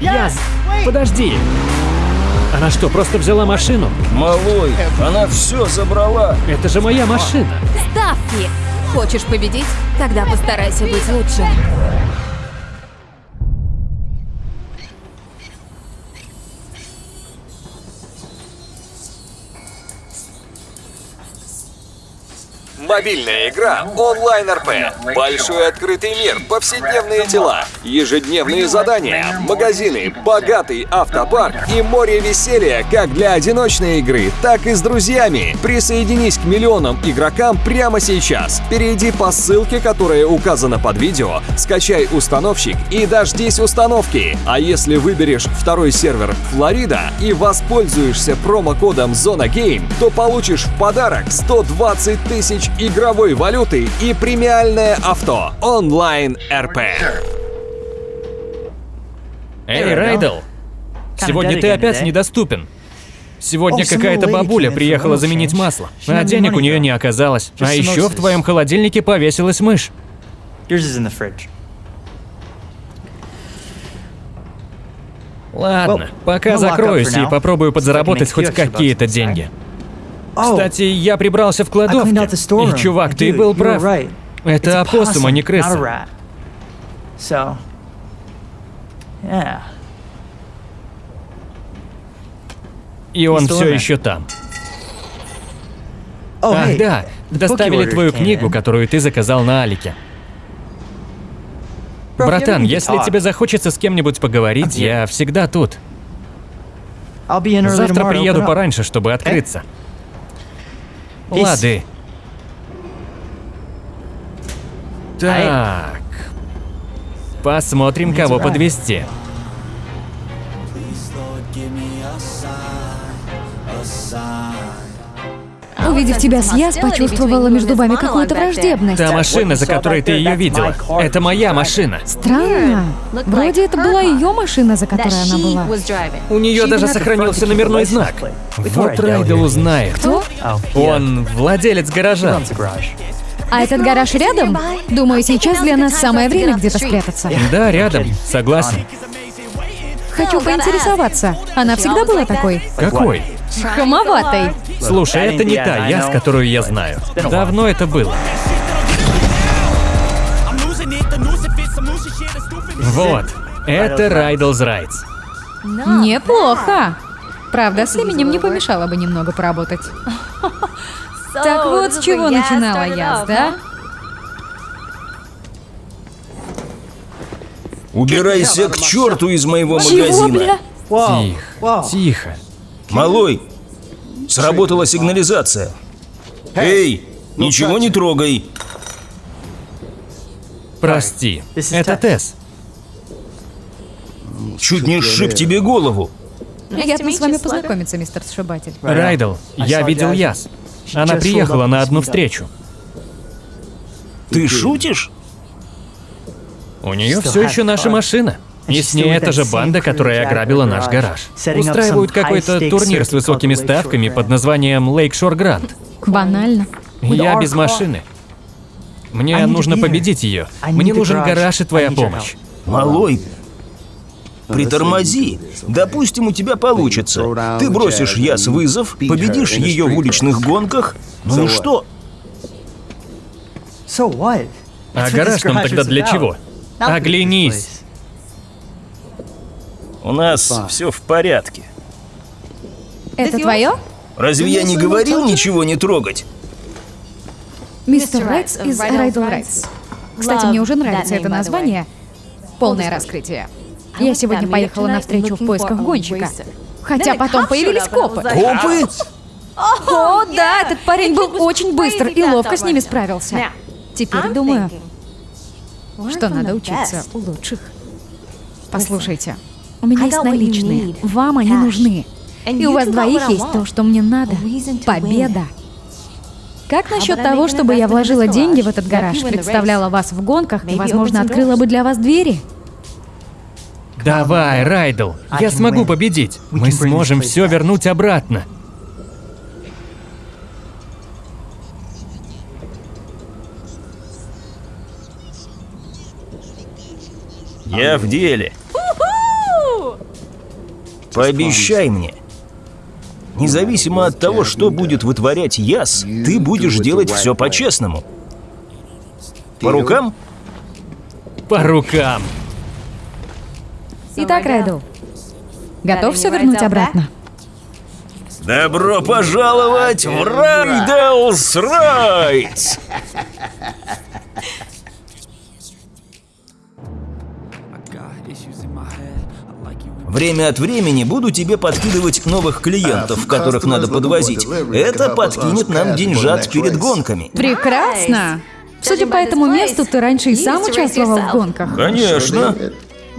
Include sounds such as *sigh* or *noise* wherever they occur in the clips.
Яс, подожди. Она что, просто взяла машину? Малой, она все забрала. Это же моя машина. Ставки! Хочешь победить? Тогда постарайся быть лучше. Мобильная игра онлайн РП. Большой открытый мир, повседневные дела, ежедневные задания, магазины, богатый автопарк и море веселья как для одиночной игры, так и с друзьями. Присоединись к миллионам игрокам прямо сейчас. Перейди по ссылке, которая указана под видео, скачай установщик и дождись установки. А если выберешь второй сервер Флорида и воспользуешься промокодом Зона Гейм, то получишь в подарок 120 тысяч игровой валюты и премиальное авто онлайн РП. Эй, Райдл. Сегодня ты опять недоступен. Сегодня какая-то бабуля приехала заменить масло, а денег у нее не оказалось. А еще в твоем холодильнике повесилась мышь. Yours is in the fridge. Ладно, пока ну, закроюсь и попробую подзаработать хоть какие-то деньги. Кстати, я прибрался в кладовке. И, чувак, ты был прав. Это опоссум, а не крыса. rat. So, yeah. И он все there. еще там. Oh, Ах, hey, да, доставили твою книгу, которую ты заказал на Алике. Братан, если talk, тебе захочется с кем-нибудь поговорить, я всегда тут. Завтра приеду пораньше, чтобы открыться. Peace. Лады. Так. Посмотрим, кого подвести. Увидев тебя с Яс, почувствовала между вами какую-то враждебность. Та машина, за которой ты ее видела, это моя машина. Странно. Вроде это была ее машина, за которой она была. У нее даже сохранился номерной знак. Вот Райдел узнает. Кто? Он владелец гаража. А этот гараж рядом? Думаю, сейчас для нас самое время где-то спрятаться. Да, рядом. Согласен. Хочу поинтересоваться. Она всегда была такой? Какой? Хамоватой. Слушай, это не та я, с которую я знаю. Давно это было. Вот. Это Райдл's Rights. Неплохо. Правда, с именем не помешало бы немного поработать. *laughs* Так вот, с чего начинала Яс, да? Убирайся к черту из моего магазина. Тихо, тихо. Малой, сработала сигнализация. Эй, ничего не трогай. Прости. Это. Тесс. Чуть не сшиб тебе голову. Приятно с вами познакомиться, мистер Сшибатель. Райдл, я видел Яс. Она приехала на одну встречу. Ты шутишь? У нее все еще наша машина. И с ней эта же банда, которая ограбила наш гараж. Устраивают какой-то турнир с высокими ставками под названием Lakeshore Grand. Банально. Я без машины. Мне нужно победить ее. Мне нужен гараж и твоя помощь. Малой, притормози. Допустим, у тебя получится. Ты бросишь Яс вызов, победишь ее в уличных гонках. Ну и что? So what? А гараж нам тогда для чего? Оглянись. У нас все в порядке. Это твое? Разве я не говорил ничего не трогать? Мистер Райтс из Райдл Райтс. Кстати, мне уже нравится это название. Полное раскрытие. Я сегодня поехала на встречу в поисках гонщика. Хотя потом появились копы. Копы? О, да, этот парень был очень быстр и ловко с ними справился. Теперь думаю, что надо учиться у лучших. Послушайте, у меня есть наличные, вам они нужны. И у вас двоих есть то, что мне надо. Победа. Как насчет того, чтобы я вложила деньги в этот гараж, представляла вас в гонках и, возможно, открыла бы для вас двери? Давай, Райдл, я смогу победить. Мы сможем все вернуть обратно. Я в деле. Пообещай мне. Независимо от того, что будет вытворять Яс, ты будешь делать все по-честному. По рукам? По рукам. Итак, Райдл, готов все вернуть обратно? Добро пожаловать в Райделс Райдс! Время от времени буду тебе подкидывать новых клиентов, которых надо подвозить. Это подкинет нам деньжат перед гонками. Прекрасно! Судя по этому месту, ты раньше и сам участвовал в гонках. Конечно.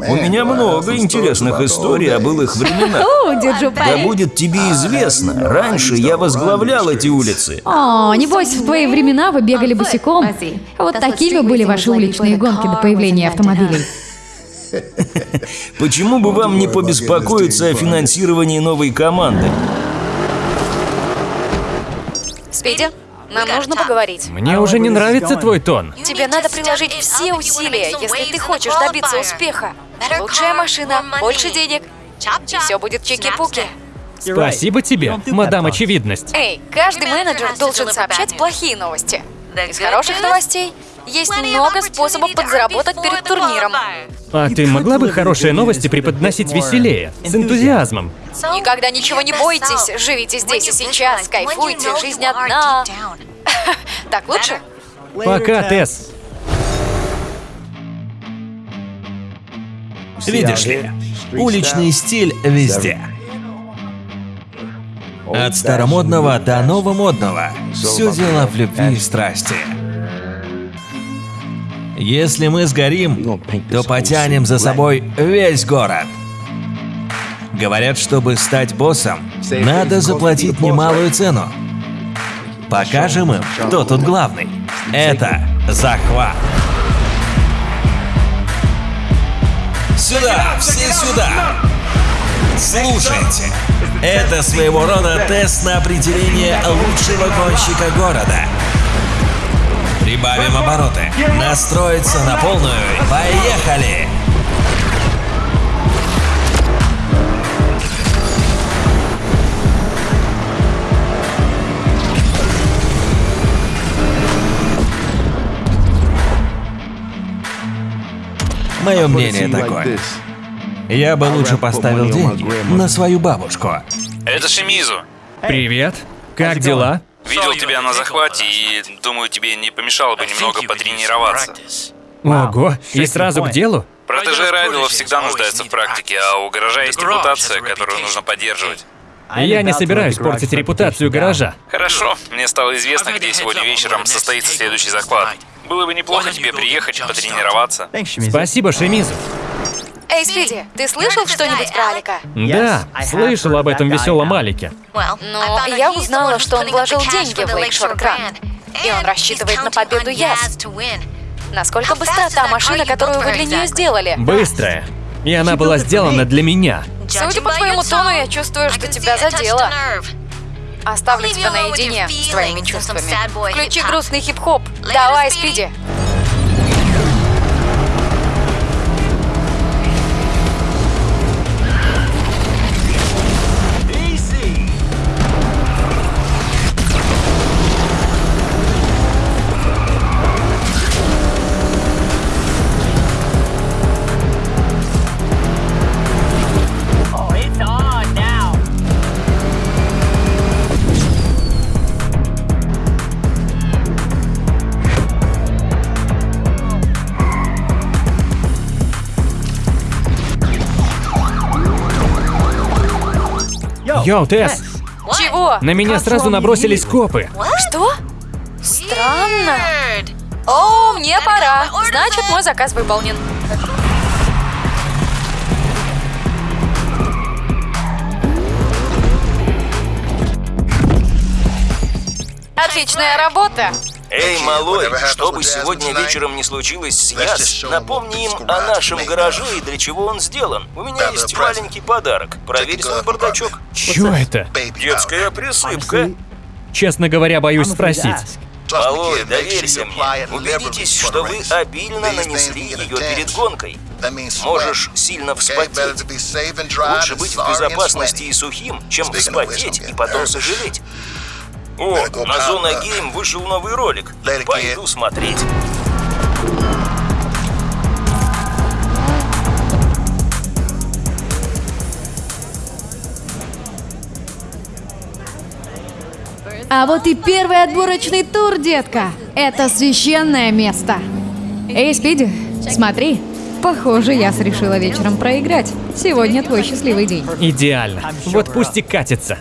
У меня много интересных историй о былых временах. *laughs* Да будет тебе известно, раньше я возглавлял эти улицы. О, небось, в твои времена вы бегали босиком. Вот такими были ваши уличные гонки до появления автомобилей. *laughs* Почему бы вам не побеспокоиться о финансировании новой команды? Спиди, нам нужно поговорить. Мне уже не нравится твой тон. Тебе надо приложить все усилия, если ты хочешь добиться успеха. Лучшая машина, больше денег, и все будет чики-пуки. Спасибо тебе, мадам очевидность. Эй, каждый менеджер должен сообщать плохие новости. Из хороших новостей есть много способов подзаработать перед турниром. А ты могла бы хорошие новости преподносить веселее, с энтузиазмом? Никогда ничего не бойтесь, живите здесь и сейчас, кайфуйте, жизнь одна. *laughs* Так лучше? Пока, Тесс. Видишь ли, уличный стиль везде. От старомодного до новомодного. Все дело в любви и страсти. Если мы сгорим, то потянем за собой весь город. Говорят, чтобы стать боссом, надо заплатить немалую цену. Покажем им, кто тут главный. Это захват. Сюда, все сюда! Слушайте, это своего рода тест на определение лучшего гонщика города. Прибавим обороты. Настроиться на полную. Поехали! Мое мнение такое. Я бы лучше поставил деньги на свою бабушку. Это Шимизу. Привет. Как дела? Видел тебя на захвате и думаю, тебе не помешало бы немного потренироваться. Ого, и сразу к делу? Протеже Райдела всегда нуждаются в практике, а у гаража есть репутация, которую нужно поддерживать. Я не собираюсь портить репутацию гаража. Хорошо, мне стало известно, где сегодня вечером состоится следующий захват. Было бы неплохо тебе приехать, потренироваться. Спасибо, Шемизу. Эй, Спиди, ты слышал что-нибудь про Алика? Да, слышал об этом веселом Алике. Но я узнала, что он вложил деньги в Лейкшор Гранд. И он рассчитывает на победу Яс. Насколько быстра та машина, которую вы для нее сделали? Быстрая. И она была сделана для меня. Судя по твоему тону, я чувствую, что тебя задело. Оставлю тебя наедине с твоими чувствами. Включи грустный хип-хоп. Давай, Спиди. Йоу, Тесс, Чего? на меня сразу набросились копы. Что? Странно. О, мне пора. Значит, мой заказ выполнен. Отличная работа. Эй, малой, что бы сегодня вечером не случилось с Яс, напомни им о нашем гараже и для чего он сделан. У меня есть маленький подарок. Проверь свой бардачок. Чё это? Детская присыпка. Честно говоря, боюсь спросить. Малой, доверься мне. Убедитесь, что вы обильно нанесли ее перед гонкой. Можешь сильно вспотеть. Лучше быть в безопасности и сухим, чем вспотеть и потом сожалеть. О, на Зона Гейм вышел новый ролик. Пойду смотреть. А вот и первый отборочный тур, детка. Это священное место. Эй, Спиди, смотри. Похоже, я решила вечером проиграть. Сегодня твой счастливый день. Идеально. Вот пусть и катится.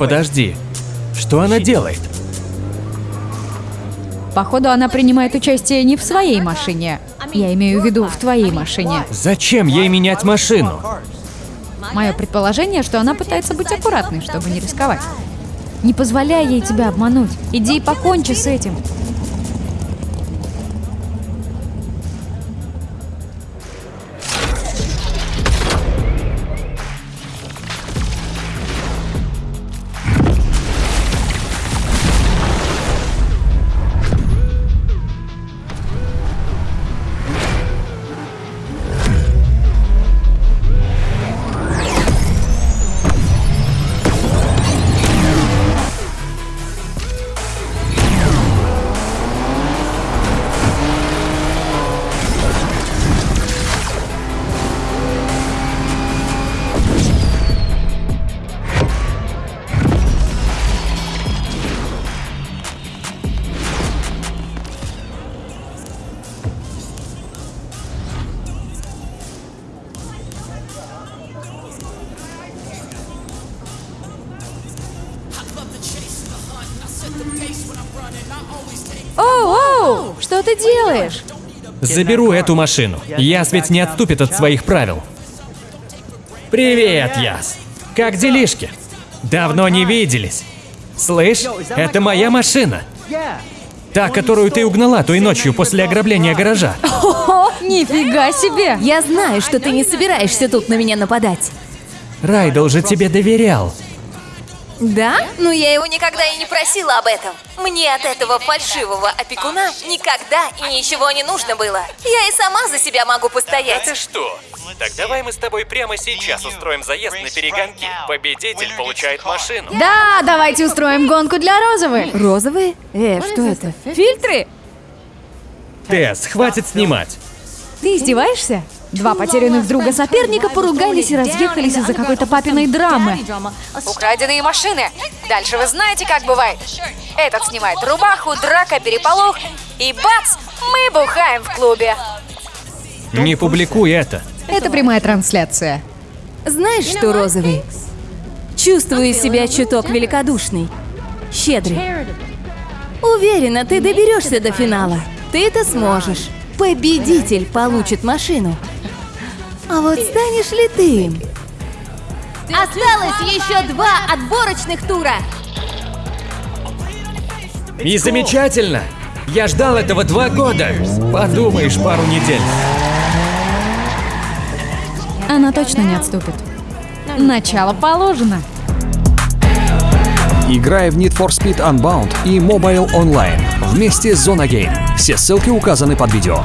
Подожди. Что она делает? Походу, она принимает участие не в своей машине. Я имею в виду в твоей машине. Зачем ей менять машину? Мое предположение, что она пытается быть аккуратной, чтобы не рисковать. Не позволяй ей тебя обмануть. Иди и покончи с этим. Оу, оу, что ты делаешь? Заберу эту машину. Яс ведь не отступит от своих правил. Привет, Яс. Как делишки? Давно не виделись. Слышь, это моя машина. Та, которую ты угнала той ночью после ограбления гаража. О, нифига себе! Я знаю, что ты не собираешься тут на меня нападать. Райдл же тебе доверял. Да? Ну я его никогда и не просила об этом. Мне от этого фальшивого опекуна никогда и ничего не нужно было. Я и сама за себя могу постоять. что? Так давай мы с тобой прямо сейчас устроим заезд на перегонки. Победитель получает машину. Да, давайте устроим гонку для розовых. Розовые? Э, что это? Фильтры? Тесс, хватит снимать. Ты издеваешься? Два потерянных друга соперника поругались и разъехались из-за какой-то папиной драмы. Украденные машины. Дальше вы знаете, как бывает. Этот снимает рубаху, драка, переполох. И бац, мы бухаем в клубе. Не публикуй это. Это прямая трансляция. Знаешь что, розовый? Чувствую себя чуток великодушный. Щедрый. Уверена, ты доберешься до финала. Ты это сможешь. Победитель получит машину. А вот станешь ли ты им? Осталось еще два отборочных тура. И замечательно. Я ждал этого два года. Подумаешь, пару недель. Она точно не отступит. Начало положено. Играй в Need for Speed Unbound и Mobile Online вместе с Zona Game. Все ссылки указаны под видео.